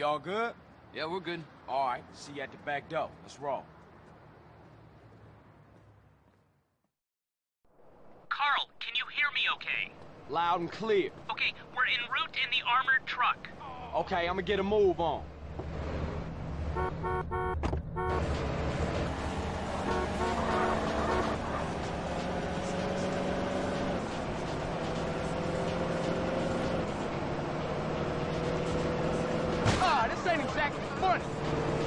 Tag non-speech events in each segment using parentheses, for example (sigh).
We all good? Yeah, we're good. All right, see you at the back door. Let's roll. Carl, can you hear me okay? Loud and clear. Okay, we're en route in the armored truck. Okay, I'm gonna get a move on. Ain't exactly funny.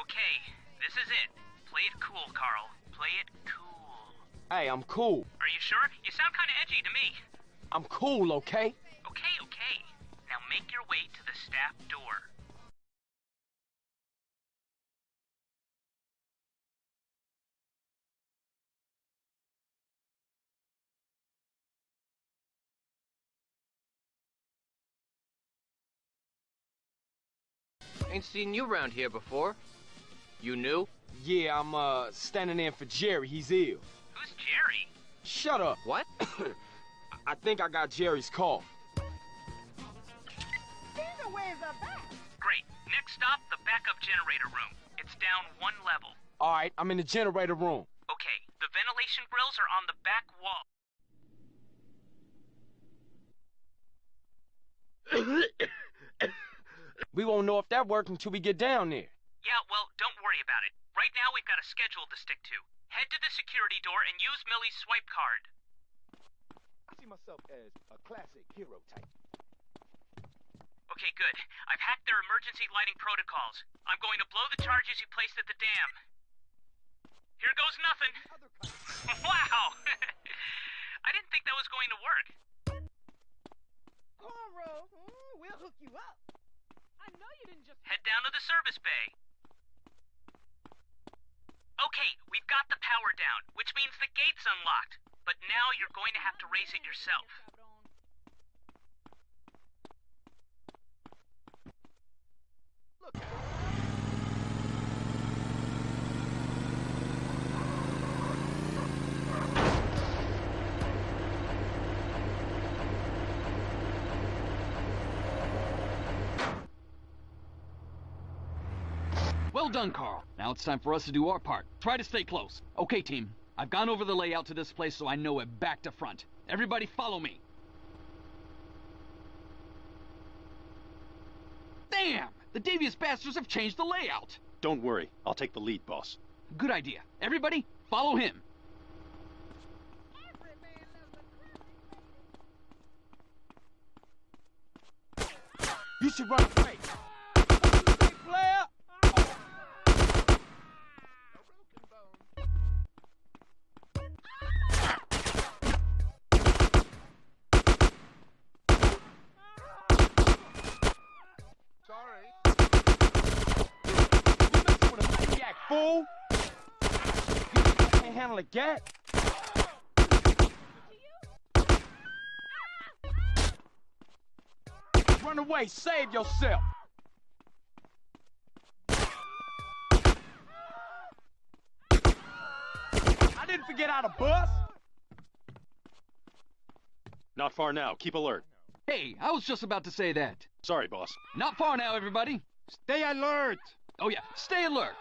Okay, this is it. Play it cool, Carl. Play it cool. Hey, I'm cool. Are you sure? You sound kind of edgy to me. I'm cool, okay? Okay, okay. Now make your way to the staff door. Ain't seen you around here before. You knew? Yeah, I'm uh standing in for Jerry. He's ill. Who's Jerry? Shut up. What? (coughs) I think I got Jerry's call. Great. Next stop, the backup generator room. It's down one level. All right, I'm in the generator room. Okay, the ventilation grills are on the back wall. (coughs) We won't know if that worked until we get down there. Yeah, well, don't worry about it. Right now, we've got a schedule to stick to. Head to the security door and use Millie's swipe card. I see myself as a classic hero type. Okay, good. I've hacked their emergency lighting protocols. I'm going to blow the charges you placed at the dam. Here goes nothing. (laughs) wow! (laughs) I didn't think that was going to work. Cornrow, mm, we'll hook you up. I know you didn't just. Head down to the service bay. Okay, we've got the power down, which means the gate's unlocked. But now you're going to have to raise it yourself. Look, Well done, Carl. Now it's time for us to do our part. Try to stay close. Okay, team. I've gone over the layout to this place so I know it back to front. Everybody follow me. Damn! The devious bastards have changed the layout. Don't worry, I'll take the lead, boss. Good idea. Everybody, follow him. You should run away. Can't handle a gat? Run away, save yourself. I didn't forget how to bust. Not far now, keep alert. Hey, I was just about to say that. Sorry, boss. Not far now, everybody. Stay alert. Oh yeah, stay alert.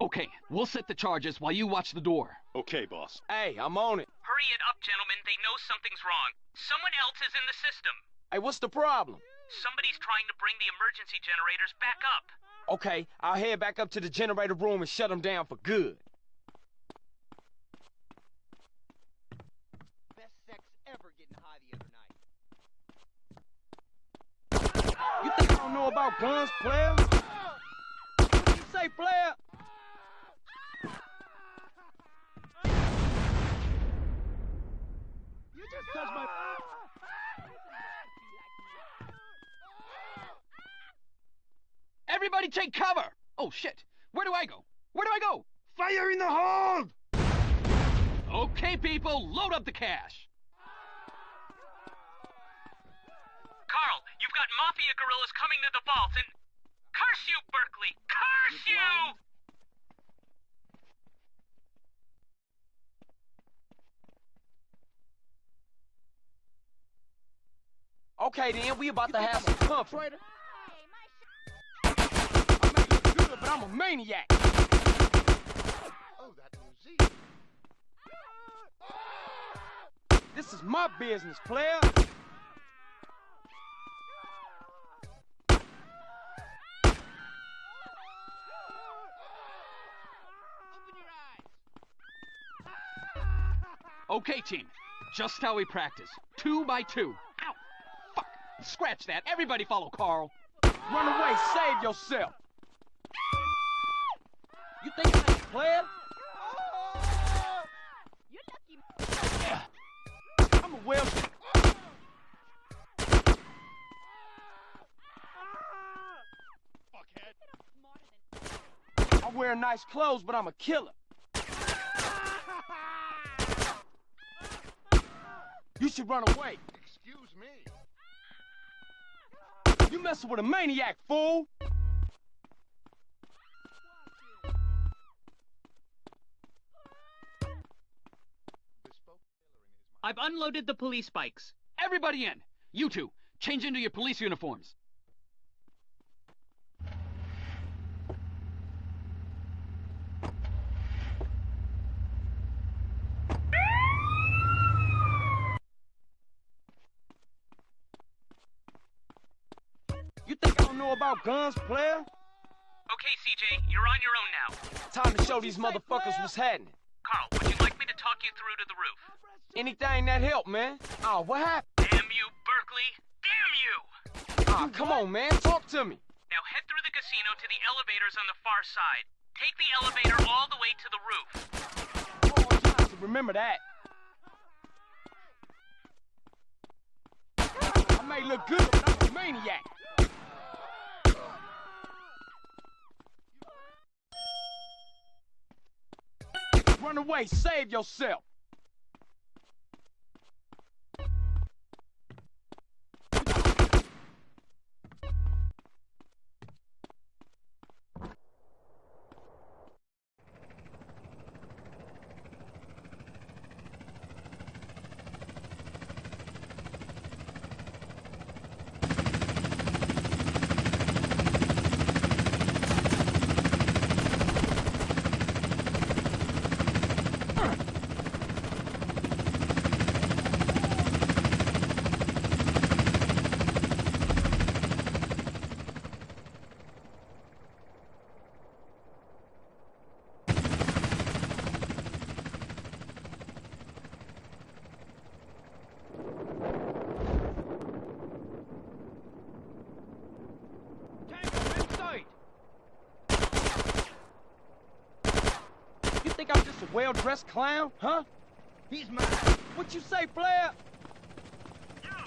Okay, we'll set the charges while you watch the door. Okay, boss. Hey, I'm on it. Hurry it up, gentlemen. They know something's wrong. Someone else is in the system. Hey, what's the problem? Somebody's trying to bring the emergency generators back up. Okay, I'll head back up to the generator room and shut them down for good. Best sex ever getting high the other night. You think I don't know about guns, player? You say, player? Everybody take cover! Oh shit! Where do I go? Where do I go? Fire in the hold! Okay, people, load up the cash. Carl, you've got Mafia guerrillas coming to the vault and... Curse you, Berkley! Curse you! Okay, then, we about to have some company. But I'm a maniac. Oh, that museum. This is my business, player. Okay, team. Just how we practice. Two by two. Ow! Fuck! Scratch that. Everybody follow Carl. Run away, save yourself. You think I ain't a player? You're lucky. I'm a well. I wear nice clothes, but I'm a killer. You should run away. Excuse me. You messing with a maniac, fool. I've unloaded the police bikes. Everybody in. You two, change into your police uniforms. You think I don't know about guns, player? Okay, CJ, you're on your own now. Time to show these motherfuckers what's happening. Carl, would you like me to talk you through to the roof? Anything that help, man. Oh, what happened? Damn you, Berkley! Damn you! Ah, come on, man. Talk to me. Now head through the casino to the elevators on the far side. Take the elevator all the way to the roof. Remember that. I may look good, but I'm a maniac. Run away, save yourself. Tango inside. You think I'm just a well-dressed clown, huh? He's mine. What you say, player? Zero,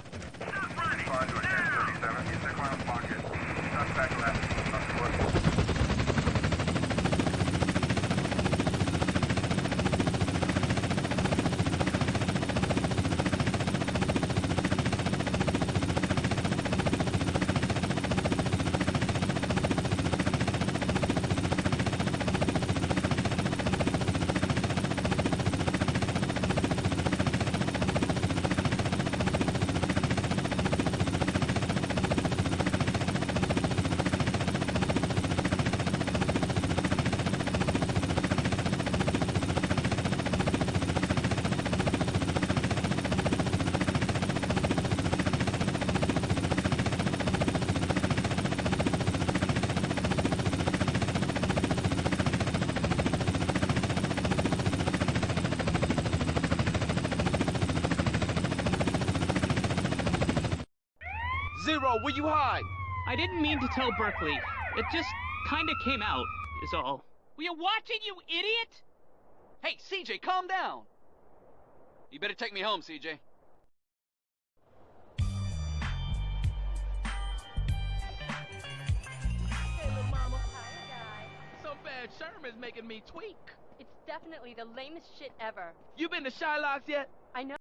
where you hide? I didn't mean to tell Berkley. It just kinda came out, is all. Were you watching, you idiot? Hey, CJ, calm down. You better take me home, CJ. Hey, little Sherman's making me tweak. It's definitely the lamest shit ever. You been to Shylock's yet? I know.